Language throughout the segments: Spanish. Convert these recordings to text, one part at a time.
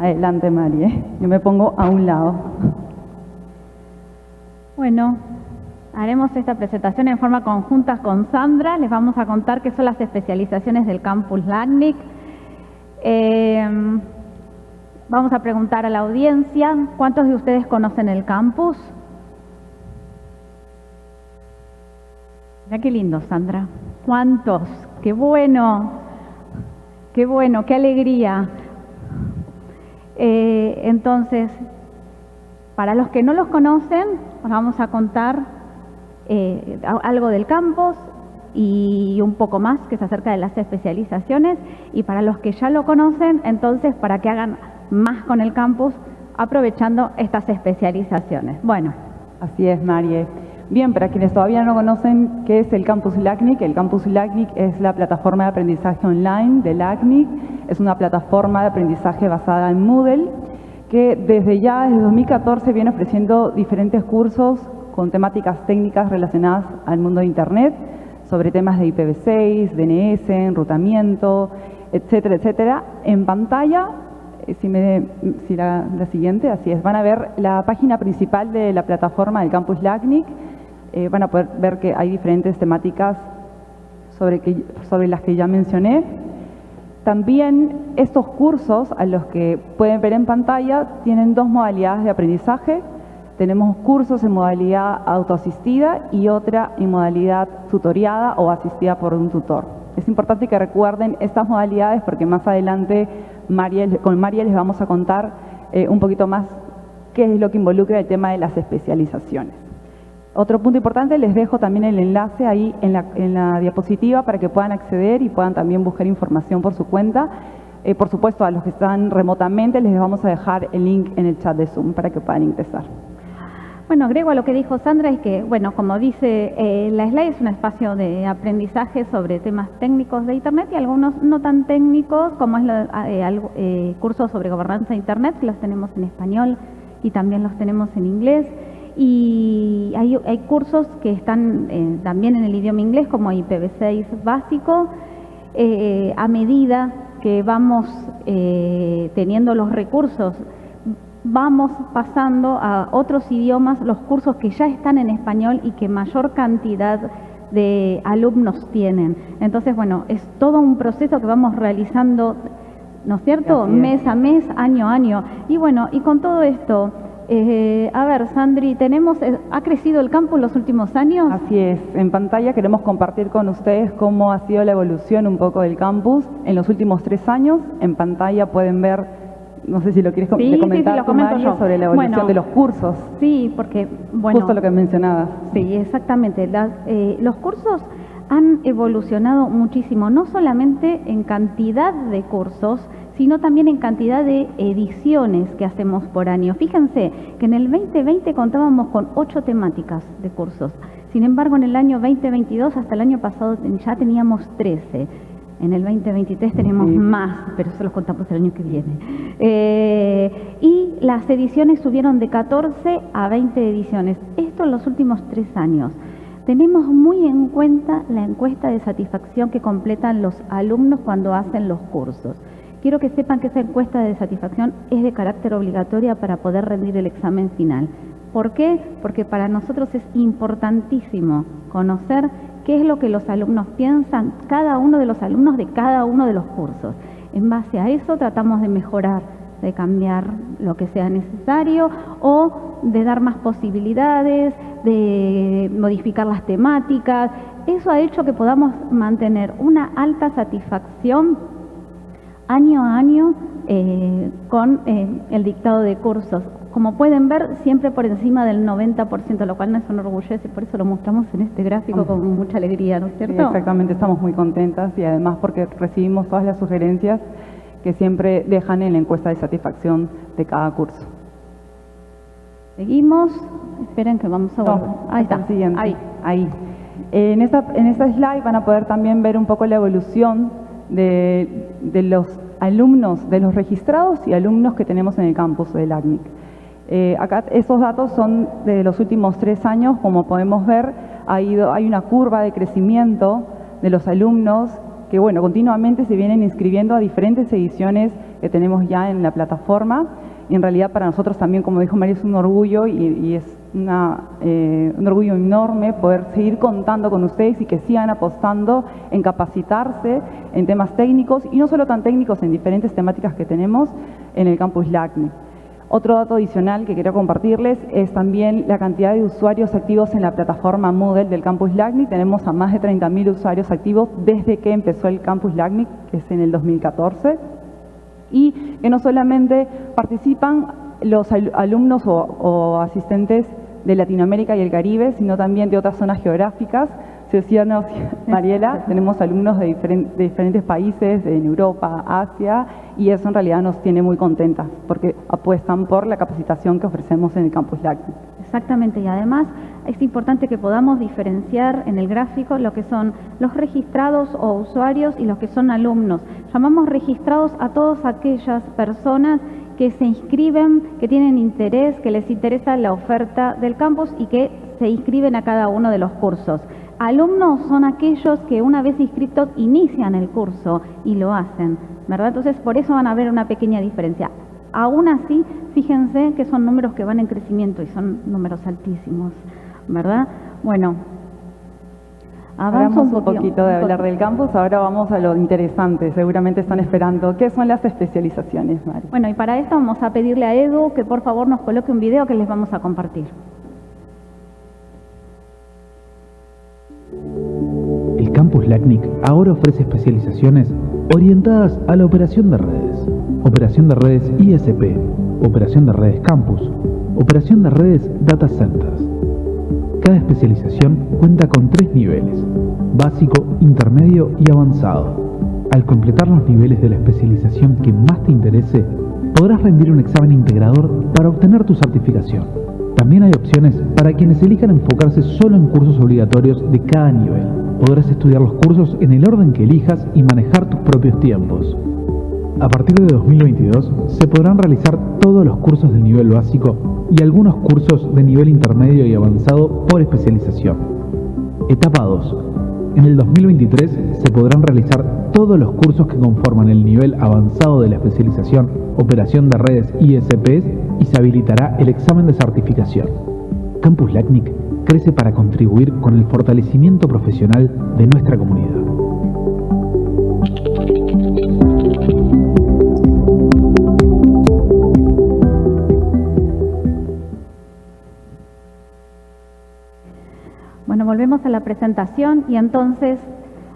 Adelante, Marie. Yo me pongo a un lado. Bueno, haremos esta presentación en forma conjunta con Sandra. Les vamos a contar qué son las especializaciones del campus LACNIC. Eh, vamos a preguntar a la audiencia, ¿cuántos de ustedes conocen el campus? Mira qué lindo, Sandra. ¿Cuántos? ¡Qué bueno! ¡Qué bueno! ¡Qué alegría! Eh, entonces, para los que no los conocen, os vamos a contar eh, algo del campus y un poco más que es acerca de las especializaciones. Y para los que ya lo conocen, entonces, para que hagan más con el campus, aprovechando estas especializaciones. Bueno. Así es, Marie. Bien, para quienes todavía no conocen qué es el Campus LACNIC, el Campus LACNIC es la plataforma de aprendizaje online de LACNIC, es una plataforma de aprendizaje basada en Moodle que desde ya, desde 2014, viene ofreciendo diferentes cursos con temáticas técnicas relacionadas al mundo de Internet, sobre temas de IPv6, DNS, enrutamiento, etcétera, etcétera. En pantalla, eh, si, me, si la, la, siguiente, así es, van a ver la página principal de la plataforma del Campus LACNIC, eh, van a poder ver que hay diferentes temáticas sobre, las que ya mencioné. También estos cursos, a los que pueden ver en pantalla, tienen dos modalidades de aprendizaje. Tenemos cursos en modalidad autoasistida y otra en modalidad tutoriada o asistida por un tutor. Es importante que recuerden estas modalidades porque más adelante con María les vamos a contar eh, un poquito más qué es lo que involucra el tema de las especializaciones. Otro punto importante, les dejo también el enlace ahí en la, diapositiva para que puedan acceder y puedan también buscar información por su cuenta. Eh, por supuesto, a los que están remotamente les vamos a dejar el link en el chat de Zoom para que puedan ingresar. Bueno, agrego a lo que dijo Sandra, es que, bueno, como dice, eh, la SLAI es un espacio de aprendizaje sobre temas técnicos de Internet y algunos no tan técnicos, como es eh, cursos sobre gobernanza de Internet, que los tenemos en español y también los tenemos en inglés y hay, cursos que están eh, también en el idioma inglés como IPv6 básico. Eh, a medida que vamos eh, teniendo los recursos, vamos pasando a otros idiomas los cursos que ya están en español y que mayor cantidad de alumnos tienen. Entonces, bueno, es todo un proceso que vamos realizando, ¿no es cierto? Mes a mes, año a año. Y bueno, y con todo esto, eh, a ver, Sandri, tenemos, eh, ¿ha crecido el campo en los últimos años? Así es. En pantalla queremos compartir con ustedes cómo ha sido la evolución un poco del campus en los últimos tres años. En pantalla pueden ver, no sé si lo quieres comentar sobre la evolución de los cursos. Sí, porque, bueno... Justo lo que mencionabas. Sí, exactamente. Eh, los cursos han evolucionado muchísimo, no solamente en cantidad de cursos, sino también en cantidad de ediciones que hacemos por año. Fíjense que en el 2020 contábamos con ocho temáticas de cursos. Sin embargo, en el año 2022, hasta el año pasado, ya teníamos 13. En el 2023 tenemos más, pero eso los contamos el año que viene. Eh, y las ediciones subieron de 14 a 20 ediciones. Esto en los últimos tres años. Tenemos muy en cuenta la encuesta de satisfacción que completan los alumnos cuando hacen los cursos. Quiero que sepan que esa encuesta de satisfacción es de carácter obligatoria para poder rendir el examen final. ¿Por qué? Porque para nosotros es importantísimo conocer qué es lo que los alumnos piensan, cada uno de los alumnos de cada uno de los cursos. En base a eso tratamos de mejorar, de cambiar lo que sea necesario o de dar más posibilidades, de modificar las temáticas. Eso ha hecho que podamos mantener una alta satisfacción año a año eh, con eh, el dictado de cursos. Como pueden ver, siempre por encima del 90%, lo cual nos enorgullece, por eso lo mostramos en este gráfico con mucha alegría, ¿no es cierto? exactamente, estamos muy contentas y además porque recibimos todas las sugerencias que siempre dejan en la encuesta de satisfacción de cada curso. Seguimos, esperen que vamos a volver. ahí está, siguiente. ahí. ahí. En esta, en esta slide van a poder también ver un poco la evolución de, los alumnos, de los registrados y alumnos que tenemos en el campus del ACNIC. Eh, acá esos datos son de los últimos tres años, como podemos ver, ha ido, hay una curva de crecimiento de los alumnos que bueno, continuamente se vienen inscribiendo a diferentes ediciones que tenemos ya en la plataforma. En realidad para nosotros también, como dijo María, es un orgullo y, es eh, un orgullo enorme poder seguir contando con ustedes y que sigan apostando en capacitarse en temas técnicos y no solo tan técnicos en diferentes temáticas que tenemos en el campus LACNE. Otro dato adicional que quiero compartirles es también la cantidad de usuarios activos en la plataforma Moodle del Campus LACNIC. Tenemos a más de 30.000 usuarios activos desde que empezó el Campus LACNIC, que es en el 2014. Y que no solamente participan los alumnos o asistentes de Latinoamérica y el Caribe, sino también de otras zonas geográficas, si decíamos, Mariela, tenemos alumnos de, diferentes países, en Europa, Asia, y eso en realidad nos tiene muy contentas, porque apuestan por la capacitación que ofrecemos en el Campus LACNIC. Exactamente, y además es importante que podamos diferenciar en el gráfico lo que son los registrados o usuarios y los que son alumnos. Llamamos registrados a todas aquellas personas que se inscriben, que tienen interés, que les interesa la oferta del campus y que se inscriben a cada uno de los cursos. Alumnos son aquellos que una vez inscritos inician el curso y lo hacen, ¿verdad? Entonces por eso van a ver una pequeña diferencia. Aún así, fíjense que son números que van en crecimiento y son números altísimos, ¿verdad? Bueno, Hablamos un, poquito de hablar del campus, ahora vamos a lo interesante, seguramente están esperando. ¿Qué son las especializaciones, Mari? Bueno, y para esto vamos a pedirle a Edu que por favor nos coloque un video que les vamos a compartir. El campus LACNIC ahora ofrece especializaciones orientadas a la operación de redes, operación de redes ISP, operación de redes campus, operación de redes data centers. Cada especialización cuenta con tres niveles, básico, intermedio y avanzado. Al completar los niveles de la especialización que más te interese, podrás rendir un examen integrador para obtener tu certificación. También hay opciones para quienes elijan enfocarse solo en cursos obligatorios de cada nivel. Podrás estudiar los cursos en el orden que elijas y manejar tus propios tiempos. A partir de 2022 se podrán realizar todos los cursos del nivel básico y algunos cursos de nivel intermedio y avanzado por especialización. Etapa 2. En el 2023 se podrán realizar todos los cursos que conforman el nivel avanzado de la especialización Operación de Redes ISPs y se habilitará el examen de certificación. Campus LACNIC crece para contribuir con el fortalecimiento profesional de nuestra comunidad. Volvemos a la presentación y entonces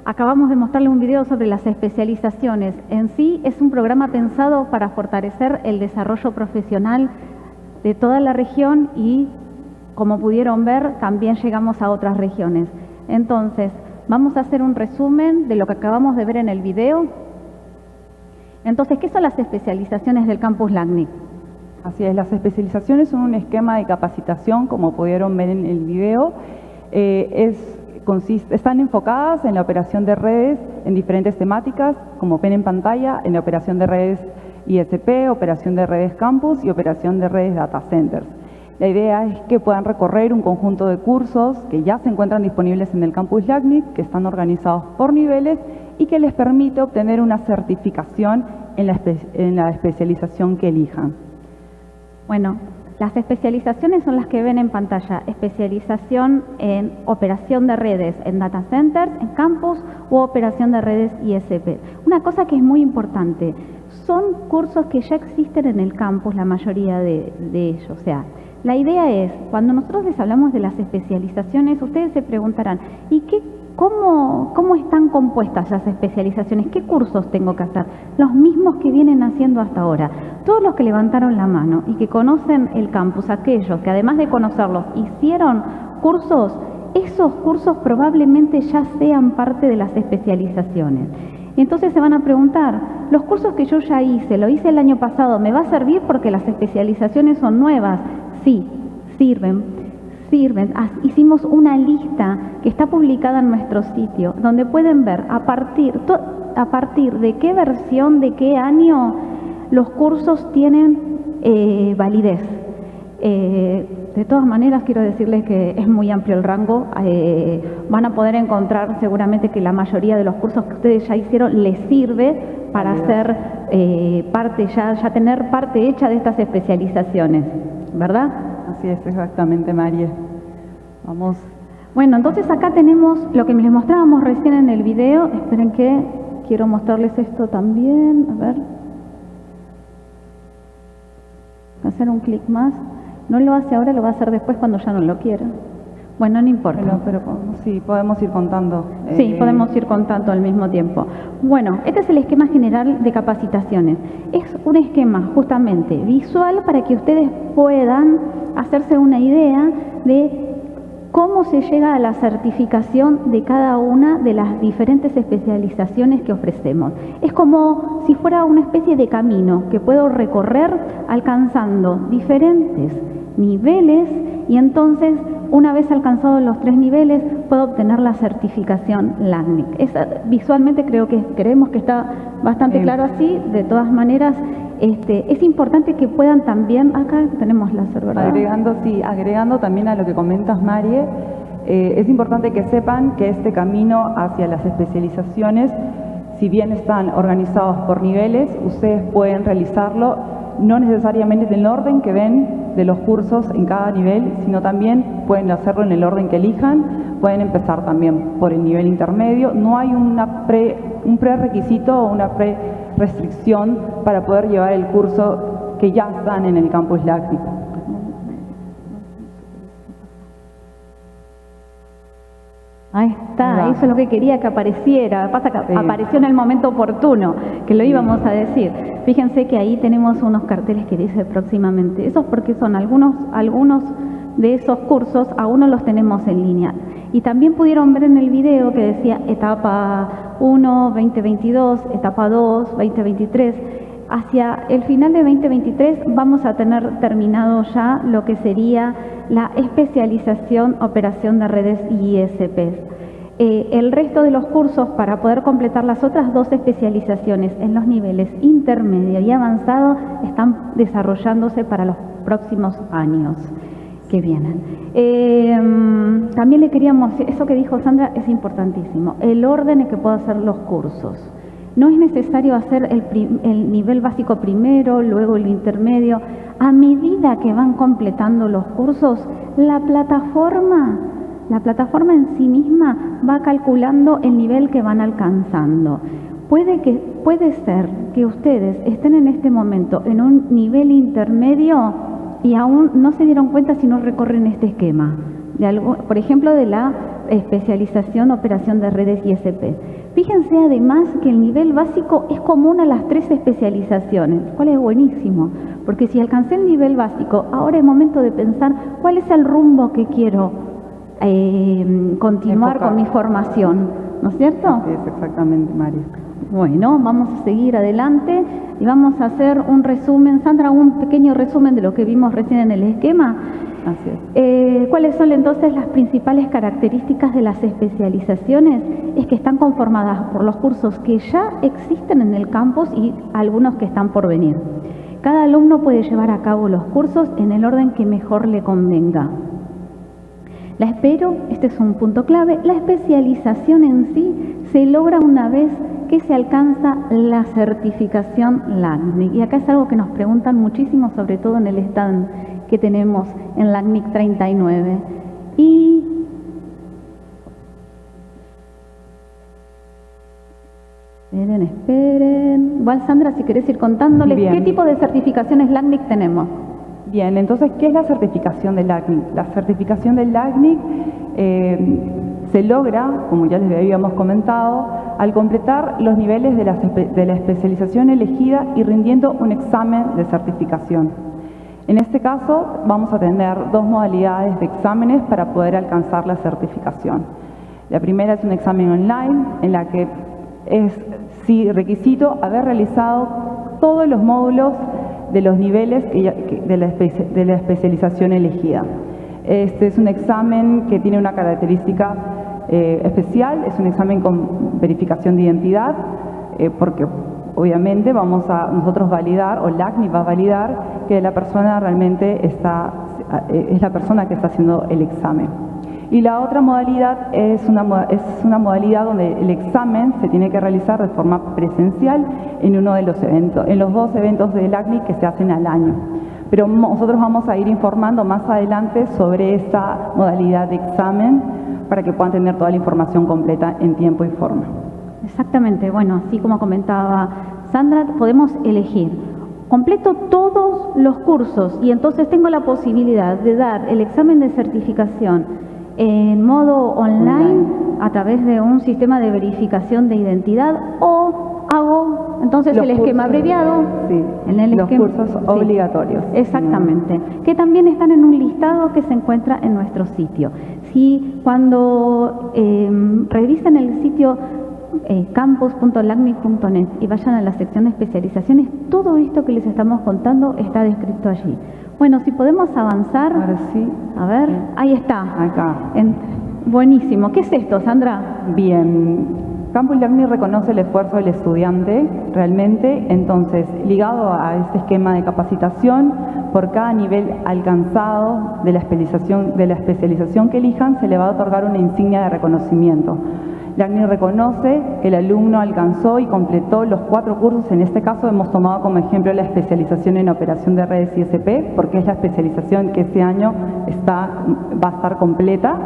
acabamos de mostrarle un video sobre las especializaciones. En sí es un programa pensado para fortalecer el desarrollo profesional de toda la región y como pudieron ver también llegamos a otras regiones. Entonces, vamos a hacer un resumen de lo que acabamos de ver en el video. Entonces, ¿qué son las especializaciones del campus LACNIC? Así es, las especializaciones son un esquema de capacitación, como pudieron ver en el video. Eh, están enfocadas en la operación de redes en diferentes temáticas, como ven en pantalla, en la operación de redes ISP, operación de redes campus y operación de redes data centers. La idea es que puedan recorrer un conjunto de cursos que ya se encuentran disponibles en el campus LACNIC, que están organizados por niveles y que les permite obtener una certificación en la, en la especialización que elijan. Bueno, las especializaciones son las que ven en pantalla. Especialización en operación de redes en data centers, en campus u operación de redes ISP. Una cosa que es muy importante, son cursos que ya existen en el campus, la mayoría de ellos. O sea, la idea es, cuando nosotros les hablamos de las especializaciones, ustedes se preguntarán, ¿y qué, cómo, cómo están compuestas las especializaciones? ¿Qué cursos tengo que hacer? Los mismos que vienen haciendo hasta ahora. Todos los que levantaron la mano y que conocen el campus, aquellos que además de conocerlos hicieron cursos, esos cursos probablemente ya sean parte de las especializaciones. entonces se van a preguntar, los cursos que yo ya hice, lo hice el año pasado, ¿me va a servir porque las especializaciones son nuevas? Sí, sirven, sirven. Hicimos una lista que está publicada en nuestro sitio, donde pueden ver a partir, a partir de qué versión, de qué año los cursos tienen eh, validez. Eh, de todas maneras, quiero decirles que es muy amplio el rango. Eh, van a poder encontrar seguramente que la mayoría de los cursos que ustedes ya hicieron les sirve para hacer parte, ya, ya tener parte hecha de estas especializaciones, ¿verdad? Así es, exactamente, María. Vamos. Bueno, entonces acá tenemos lo que les mostrábamos recién en el video. Esperen que quiero mostrarles esto también. A ver. Hacer un clic más. No lo hace ahora, lo va a hacer después cuando ya no lo quiera. Bueno, no importa. pero sí, podemos ir contando. Sí, eh, podemos ir contando al mismo tiempo. Bueno, este es el esquema general de capacitaciones. Es un esquema justamente visual para que ustedes puedan hacerse una idea de cómo se llega a la certificación de cada una de las diferentes especializaciones que ofrecemos. Es como si fuera una especie de camino que puedo recorrer alcanzando diferentes niveles y entonces una vez alcanzados los tres niveles puedo obtener la certificación LACNIC. visualmente creo que creemos que está bastante claro así, de todas maneras este, es importante que puedan también, acá tenemos la ¿verdad? Agregando, sí, agregando también a lo que comentas Marie, eh, es importante que sepan que este camino hacia las especializaciones, si bien están organizados por niveles, ustedes pueden realizarlo no necesariamente en el orden que ven de los cursos en cada nivel, sino también pueden hacerlo en el orden que elijan, pueden empezar también por el nivel intermedio. No hay una pre, un prerequisito o una pre-restricción para poder llevar el curso que ya están en el campus láctico. Ahí está, eso es lo que quería que apareciera. Pasa que apareció en el momento oportuno, que lo íbamos a decir. Fíjense que ahí tenemos unos carteles que dice próximamente. Eso es porque son algunos, algunos de esos cursos, aún no los tenemos en línea. Y también pudieron ver en el video que decía etapa 1, 2022, etapa 2, 2023. Hacia el final de 2023 vamos a tener terminado ya lo que sería la especialización operación de redes ISPs. Eh, el resto de los cursos para poder completar las otras dos especializaciones en los niveles intermedio y avanzado están desarrollándose para los próximos años que vienen. Eh, también le queríamos, eso que dijo Sandra es importantísimo, el orden en que puedo hacer los cursos. No es necesario hacer el, nivel básico primero, luego el intermedio. A medida que van completando los cursos, la plataforma, la plataforma en sí misma va calculando el nivel que van alcanzando. Puede, que, puede ser que ustedes estén en este momento en un nivel intermedio y aún no se dieron cuenta si no recorren este esquema. De algo, por ejemplo, de la especialización operación de redes ISP. Fíjense además que el nivel básico es común a las tres especializaciones, cual es buenísimo, porque si alcancé el nivel básico, ahora es momento de pensar cuál es el rumbo que quiero eh, continuar con mi formación, ¿no es cierto? es exactamente, María. Bueno, vamos a seguir adelante y vamos a hacer un resumen, Sandra, un pequeño resumen de lo que vimos recién en el esquema. Eh, ¿Cuáles son entonces las principales características de las especializaciones? Es que están conformadas por los cursos que ya existen en el campus y algunos que están por venir. Cada alumno puede llevar a cabo los cursos en el orden que mejor le convenga. La espero, este es un punto clave, la especialización en sí se logra una vez que se alcanza la certificación LACNIC. Y acá es algo que nos preguntan muchísimo, sobre todo en el stand que tenemos en la NIC 39. Y Esperen, esperen. Igual Sandra, si querés ir contándoles qué tipo de certificaciones LACNIC tenemos. Bien, entonces, ¿qué es la certificación del LACNIC? La certificación del LACNIC eh, se logra, como ya les habíamos comentado, al completar los niveles de la, de especialización elegida y rindiendo un examen de certificación. En este caso vamos a tener dos modalidades de exámenes para poder alcanzar la certificación. La primera es un examen online en la que es sí, requisito haber realizado todos los módulos de los niveles de, la especialización elegida. Este es un examen que tiene una característica eh, especial, es un examen con verificación de identidad, eh, porque obviamente vamos a nosotros validar, o LACNI va a validar, que la persona realmente está es la persona que está haciendo el examen. Y la otra modalidad es una, es una modalidad donde el examen se tiene que realizar de forma presencial en uno de los eventos, en los dos eventos del ACNI que se hacen al año. Pero nosotros vamos a ir informando más adelante sobre esa modalidad de examen para que puedan tener toda la información completa en tiempo y forma. Exactamente, bueno, así como comentaba Sandra, podemos elegir. Completo todos los cursos y entonces tengo la posibilidad de dar el examen de certificación en modo online a través de un sistema de verificación de identidad o hago entonces el esquema abreviado en el los cursos obligatorios. Exactamente, que también están en un listado que se encuentra en nuestro sitio. Si cuando em, revisen el sitio eh, campus.lacnic.net y vayan a la sección de especializaciones, todo esto que les estamos contando está descrito allí. Bueno, si podemos avanzar. Ahora sí. A ver, ahí está. Acá. buenísimo. ¿Qué es esto, Sandra? Bien. Campus Learning reconoce el esfuerzo del estudiante realmente, entonces, ligado a este esquema de capacitación, por cada nivel alcanzado de la especialización, de la especialización que elijan, se le va a otorgar una insignia de reconocimiento. LACNI reconoce que el alumno alcanzó y completó los cuatro cursos, en este caso hemos tomado como ejemplo la especialización en operación de redes ISP, porque es la especialización que este año está, va a estar completa.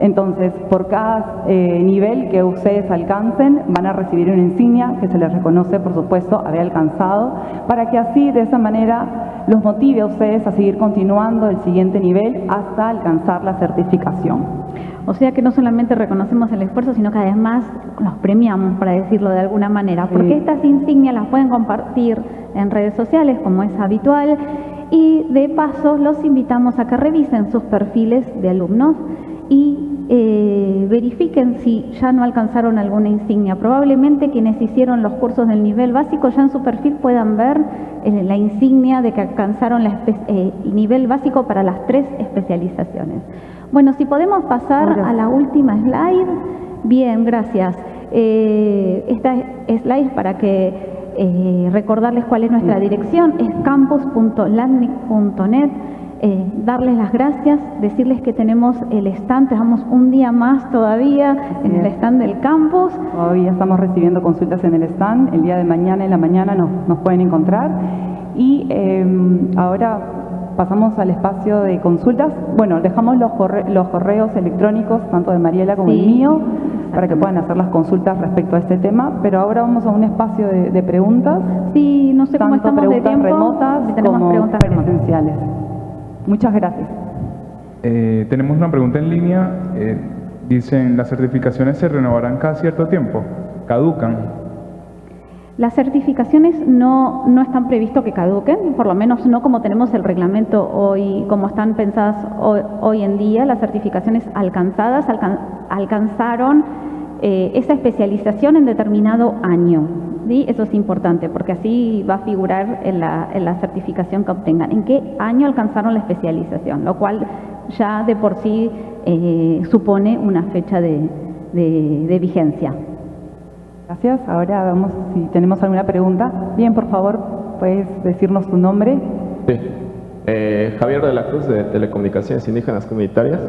Entonces, por cada eh, nivel que ustedes alcancen, van a recibir una insignia que se les reconoce, por supuesto, haber alcanzado, para que así, de esa manera, los motive a ustedes a seguir continuando el siguiente nivel hasta alcanzar la certificación. O sea que no solamente reconocemos el esfuerzo, sino que además los premiamos, para decirlo de alguna manera, porque estas insignias las pueden compartir en redes sociales, como es habitual, y de paso los invitamos a que revisen sus perfiles de alumnos y eh, verifiquen si ya no alcanzaron alguna insignia. Probablemente quienes hicieron los cursos del nivel básico ya en su perfil puedan ver eh, la insignia de que alcanzaron el eh, nivel básico para las tres especializaciones. Bueno, si podemos pasar a la última slide. Bien, gracias. Esta slide es para que recordarles cuál es nuestra dirección, es campus.landmic.net. Eh, darles las gracias, decirles que tenemos el stand, tenemos un día más todavía en el stand del campus. Todavía estamos recibiendo consultas en el stand, el día de mañana en la mañana nos, nos pueden encontrar. Y em, ahora pasamos al espacio de consultas. Bueno, dejamos los, los correos electrónicos, tanto de Mariela como el mío, para que puedan hacer las consultas respecto a este tema, pero ahora vamos a un espacio de, preguntas. Sí, no sé cómo estamos preguntas de tiempo, remotas como preguntas presenciales. Muchas gracias. Eh, tenemos una pregunta en línea. Eh, dicen, ¿las certificaciones se renovarán cada cierto tiempo? ¿Caducan? Las certificaciones no, no están previsto que caduquen, por lo menos no como tenemos el reglamento hoy, como están pensadas hoy, en día. Las certificaciones alcanzadas alcanzaron eh, esa especialización en determinado año. ¿Sí? Eso es importante porque así va a figurar en la, en la certificación que obtengan. ¿En qué año alcanzaron la especialización? Lo cual ya de por sí eh, supone una fecha de, de vigencia. Gracias. Ahora vamos, si tenemos alguna pregunta. Bien, por favor, puedes decirnos tu nombre. Sí. Eh, Javier de la Cruz, de Telecomunicaciones Indígenas Comunitarias.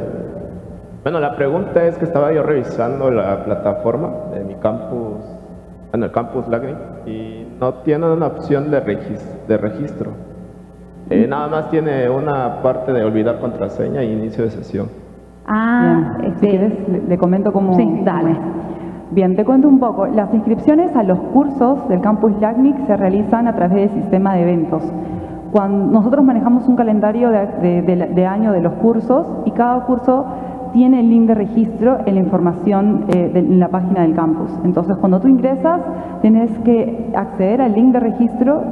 Bueno, la pregunta es que estaba yo revisando la plataforma de mi campus, en el campus Lagni, y no tiene una opción de, registro. Eh, nada más tiene una parte de olvidar contraseña e inicio de sesión. Ah, si este, quieres, le, comento cómo... Sí, dale. Bien, te cuento un poco. Las inscripciones a los cursos del campus LACNIC se realizan a través del sistema de eventos. Cuando nosotros manejamos un calendario de, año de los cursos y cada curso tiene el link de registro en la información eh, en la página del campus. Entonces, cuando tú ingresas, tienes que acceder al link de registro,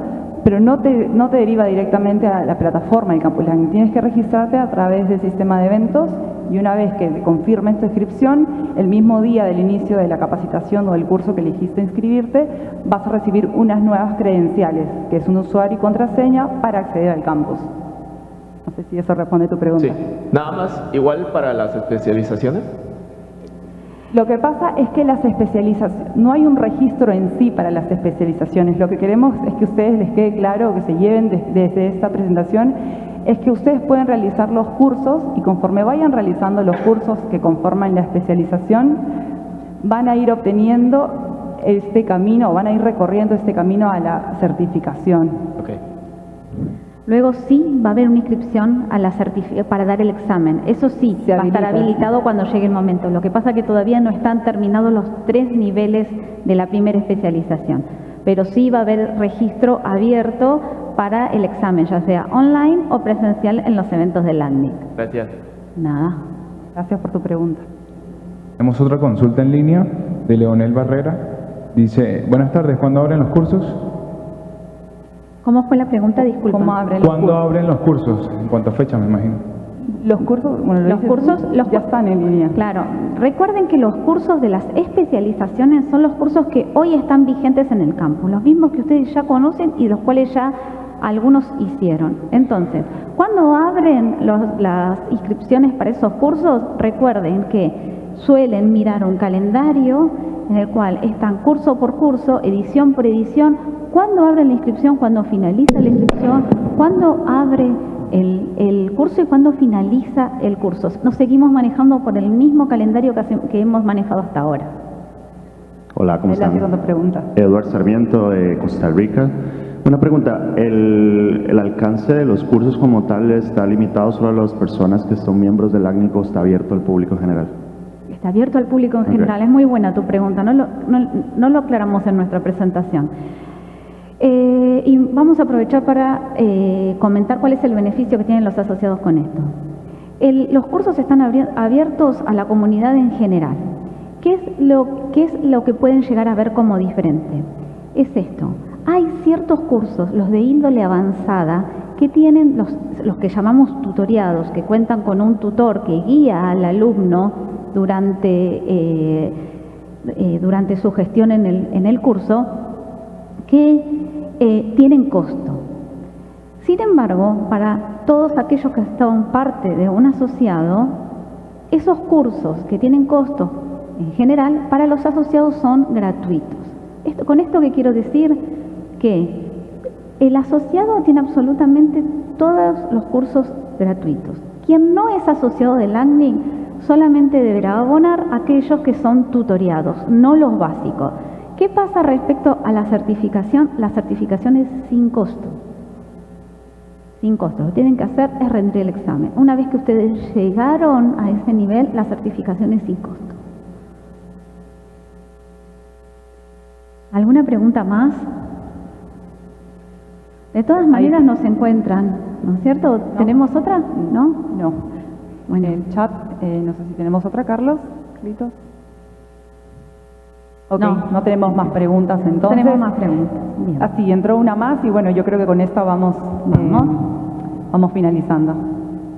pero no te, no te deriva directamente a la plataforma del campus. Tienes que registrarte a través del sistema de eventos y una vez que confirmes tu inscripción, el mismo día del inicio de la capacitación o del curso que elegiste inscribirte, vas a recibir unas nuevas credenciales, que es un usuario y contraseña para acceder al campus. Sé si eso responde a tu pregunta. Sí. Nada más, igual para las especializaciones. Lo que pasa es que las especializaciones, no hay un registro en sí para las especializaciones. Lo que queremos es que a ustedes les quede claro, que se lleven desde esta presentación, es que ustedes pueden realizar los cursos y conforme vayan realizando los cursos que conforman la especialización, van a ir obteniendo este camino, van a ir recorriendo este camino a la certificación. Luego sí va a haber una inscripción a la certifi- para dar el examen. Eso sí, Se va a estar habilita. habilitado cuando llegue el momento. Lo que pasa es que todavía no están terminados los tres niveles de la primera especialización. Pero sí va a haber registro abierto para el examen, ya sea online o presencial en los eventos del LACNIC. Gracias. Nada. Gracias por tu pregunta. Tenemos otra consulta en línea de Leonel Barrera. Dice, buenas tardes, ¿cuándo abren los cursos? ¿Cómo fue la pregunta? Disculpa. ¿Cómo abren los ¿Cuándo cursos? abren los cursos? En cuanto a fecha, me imagino. Los cursos, bueno, lo Los cursos los ya cu- están en línea. Claro, recuerden que los cursos de las especializaciones son los cursos que hoy están vigentes en el campus, los mismos que ustedes ya conocen y los cuales ya algunos hicieron. Entonces, cuando abren los- las inscripciones para esos cursos, recuerden que suelen mirar un calendario en el cual están curso por curso, edición por edición, cuándo abren la inscripción, cuándo finaliza la inscripción, cuándo abre el, el curso y cuándo finaliza el curso. Nos seguimos manejando por el mismo calendario que, hace- que hemos manejado hasta ahora. Hola, ¿cómo están? pregunta. Eduardo Sarmiento de Costa Rica. Una pregunta, ¿el, el alcance de los cursos como tal está limitado solo a las personas que son miembros del ACNIC o está abierto al público en general? Está abierto al público en general. Es muy buena tu pregunta. No lo, no, no lo aclaramos en nuestra presentación. Eh, y vamos a aprovechar para eh, comentar cuál es el beneficio que tienen los asociados con esto. El- los cursos están abiertos a la comunidad en general. ¿Qué es, lo, ¿Qué es lo que pueden llegar a ver como diferente? Es esto. Hay ciertos cursos, los de índole avanzada, que tienen los, los que llamamos tutoriados, que cuentan con un tutor que guía al alumno durante, eh, eh, durante su gestión en el, en el curso, que eh, tienen costo. Sin embargo, para todos aquellos que son parte de un asociado, esos cursos que tienen costo en general, para los asociados son gratuitos. Con esto que quiero decir que el asociado tiene absolutamente todos los cursos gratuitos. Quien no es asociado del ACNIC solamente deberá abonar aquellos que son tutoriados, no los básicos. ¿Qué pasa respecto a la certificación? La certificación es sin costo. Sin costo. Lo que tienen que hacer es rendir el examen. Una vez que ustedes llegaron a ese nivel, la certificación es sin costo. ¿Alguna pregunta más? De todas maneras nos encuentran, ¿no es cierto? ¿Tenemos otra? ¿No? No. Bueno, En el chat, eh, no sé si tenemos otra, Carlos. Carlitos. Ok, No. no, tenemos más preguntas entonces. tenemos más preguntas. Bien. Así, entró una más y bueno, yo creo que con esta vamos, eh, Vamos. vamos finalizando.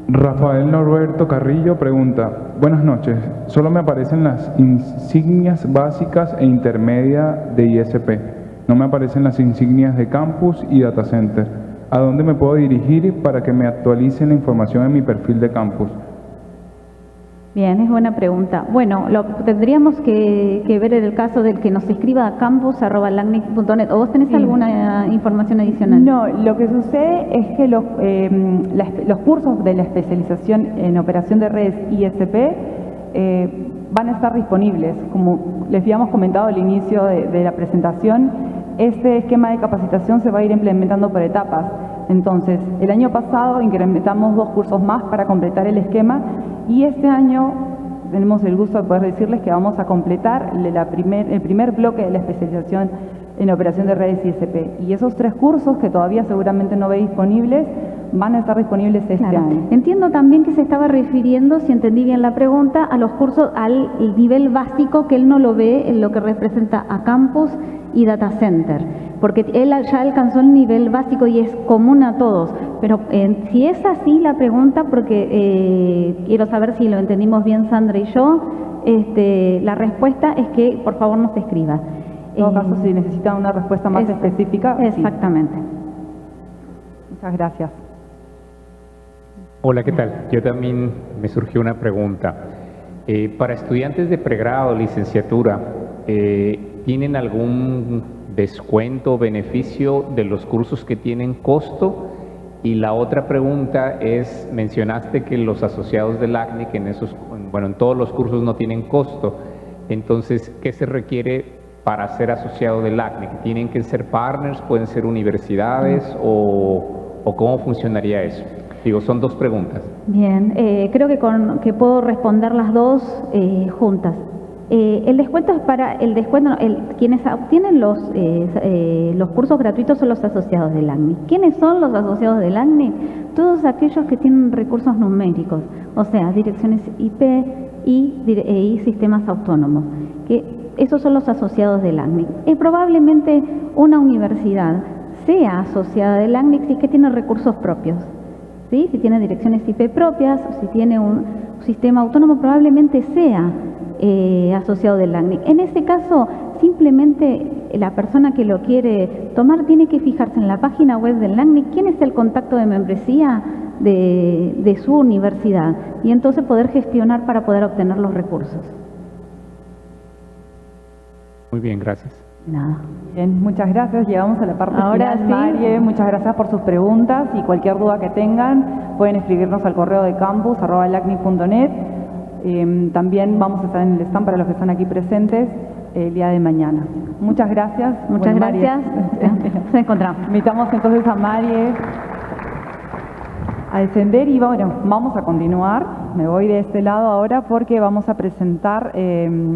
Rafael Norberto Carrillo pregunta, buenas noches, solo me aparecen las insignias básicas e intermedia de ISP, no me aparecen las insignias de campus y data center. ¿A dónde me puedo dirigir para que me actualicen la información en mi perfil de campus? Bien, es buena pregunta. Bueno, lo tendríamos que, que ver en el caso del que nos escriba a campus.lacnic.net. ¿O vos tenés Sí. alguna información adicional? No, lo que sucede es que los, eh, los cursos de la especialización en operación de redes ISP eh, van a estar disponibles. Como les habíamos comentado al inicio de, de la presentación, este esquema de capacitación se va a ir implementando por etapas. Entonces, el año pasado incrementamos dos cursos más para completar el esquema y este año tenemos el gusto de poder decirles que vamos a completar el primer bloque de la especialización en operación de redes ISP. Y esos tres cursos que todavía seguramente no ve disponibles, van a estar disponibles este Claro. año. Entiendo también que se estaba refiriendo, si entendí bien la pregunta, a los cursos al nivel básico que él no lo ve en lo que representa a campus y data center, porque él ya alcanzó el nivel básico y es común a todos. Pero eh, si es así la pregunta, porque eh, quiero saber si lo entendimos bien Sandra y yo, este, la respuesta es que por favor nos escriba. En todo Eh, caso, si necesitan una respuesta más es- específica, sí. Exactamente. Muchas gracias. Hola, ¿qué tal? Yo también me surgió una pregunta. Eh, para estudiantes de pregrado, licenciatura, eh, ¿tienen algún descuento o beneficio de los cursos que tienen costo? Y la otra pregunta es, mencionaste que los asociados del ACNIC en esos, bueno, en todos los cursos no tienen costo. Entonces, ¿qué se requiere para ser asociado del ACNIC? ¿Tienen que ser partners? ¿Pueden ser universidades? ¿O, o cómo funcionaría eso? Digo, son dos preguntas. Bien, eh, creo que, con, que puedo responder las dos eh, juntas. Eh, el descuento es para el descuento, el, quienes obtienen los, los cursos gratuitos son los asociados del ACNI. ¿Quiénes son los asociados del ACNI? Todos aquellos que tienen recursos numéricos, o sea, direcciones IP y, y sistemas autónomos. Que esos son los asociados del ACNIC. probablemente una universidad sea asociada del ACNIC si es que tiene recursos propios. ¿Sí? Si tiene direcciones IP propias, si tiene un sistema autónomo, probablemente sea eh, asociado del LACNIC. En este caso, simplemente la persona que lo quiere tomar tiene que fijarse en la página web del LACNIC quién es el contacto de membresía de su universidad y entonces poder gestionar para poder obtener los recursos. Muy bien, gracias. Nada. Bien, muchas gracias. Llegamos a la parte Ahora final, sí. Marie. Muchas gracias por sus preguntas y cualquier duda que tengan pueden escribirnos al correo de campus arroba lacnic.net. Eh, también vamos a estar en el stand para los que están aquí presentes el día de mañana. Muchas gracias. Muchas Bueno, gracias. Nos encontramos. Invitamos entonces a Marie a descender y bueno, vamos a continuar. Me voy de este lado ahora porque vamos a presentar... eh,